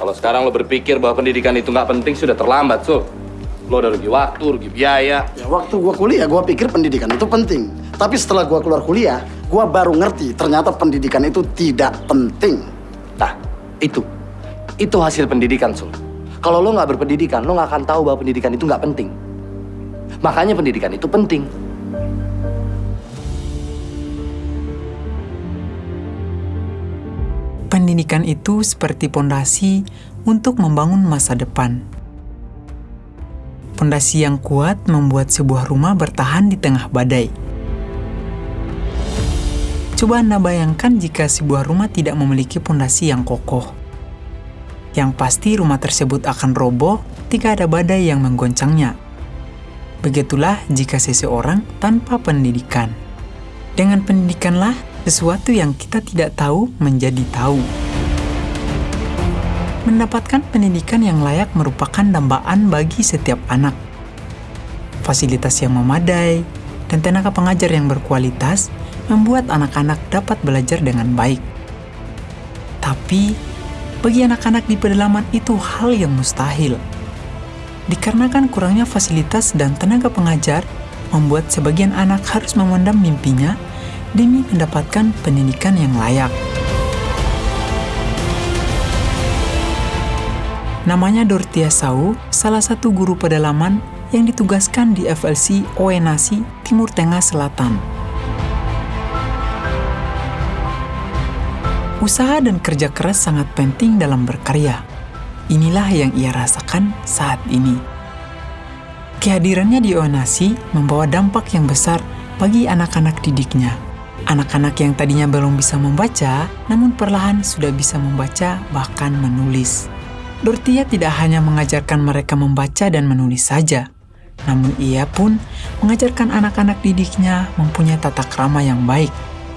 Kalau sekarang lo berpikir bahwa pendidikan itu nggak penting, sudah terlambat, Sul. Lo udah rugi waktu, rugi biaya. Ya, waktu gua kuliah, gua pikir pendidikan itu penting. Tapi setelah gua keluar kuliah, gua baru ngerti ternyata pendidikan itu tidak penting. Nah, itu. Itu hasil pendidikan, Sul. Kalau lo nggak berpendidikan, lo nggak akan tahu bahwa pendidikan itu nggak penting. Makanya pendidikan itu penting. Pendidikan itu seperti pondasi untuk membangun masa depan. Pondasi yang kuat membuat sebuah rumah bertahan di tengah badai. Coba Anda bayangkan jika sebuah rumah tidak memiliki pondasi yang kokoh. Yang pasti rumah tersebut akan roboh jika ada badai yang menggoncangnya. Begitulah jika seseorang tanpa pendidikan. Dengan pendidikanlah sesuatu yang kita tidak tahu menjadi tahu. Mendapatkan pendidikan yang layak merupakan dambaan bagi setiap anak. Fasilitas yang memadai dan tenaga pengajar yang berkualitas membuat anak-anak dapat belajar dengan baik. Tapi, bagi anak-anak di pedalaman itu hal yang mustahil. Dikarenakan kurangnya fasilitas dan tenaga pengajar, membuat sebagian anak harus memendam mimpinya demi mendapatkan pendidikan yang layak. Namanya Dortia Sau, salah satu guru pedalaman yang ditugaskan di FLC Oenasi, Timur Tengah Selatan. Usaha dan kerja keras sangat penting dalam berkarya. Inilah yang ia rasakan saat ini. Kehadirannya di Oenasi membawa dampak yang besar bagi anak-anak didiknya. Anak-anak yang tadinya belum bisa membaca, namun perlahan sudah bisa membaca bahkan menulis. Dortia tidak hanya mengajarkan mereka membaca dan menulis saja, namun ia pun mengajarkan anak-anak didiknya mempunyai tata krama yang baik.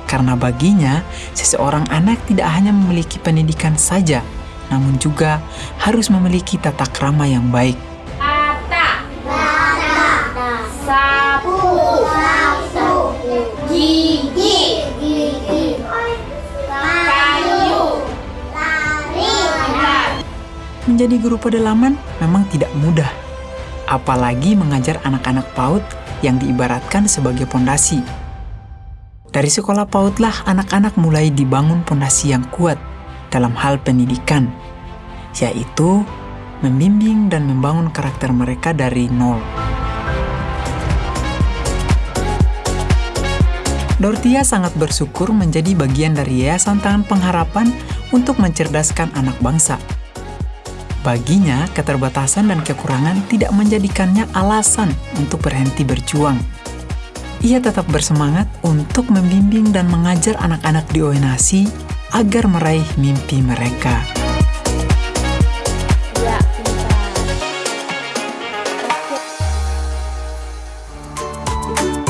Karena baginya, seseorang anak tidak hanya memiliki pendidikan saja, namun juga harus memiliki tata krama yang baik. Menjadi guru pedalaman memang tidak mudah, apalagi mengajar anak-anak PAUD yang diibaratkan sebagai pondasi. Dari sekolah PAUD lah anak-anak mulai dibangun pondasi yang kuat dalam hal pendidikan, yaitu membimbing dan membangun karakter mereka dari nol. Dortia sangat bersyukur menjadi bagian dari Yayasan Tangan Pengharapan untuk mencerdaskan anak bangsa. Baginya, keterbatasan dan kekurangan tidak menjadikannya alasan untuk berhenti berjuang. Ia tetap bersemangat untuk membimbing dan mengajar anak-anak di Oenasi agar meraih mimpi mereka.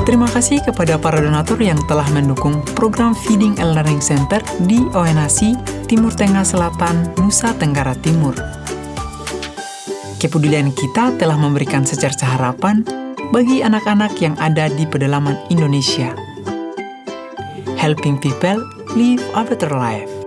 Terima kasih kepada para donatur yang telah mendukung program Feeding and Learning Center di Oenasi, Timur Tengah Selatan, Nusa Tenggara Timur. Kepedulian kita telah memberikan secerca harapan bagi anak-anak yang ada di pedalaman Indonesia. Helping people live a better life.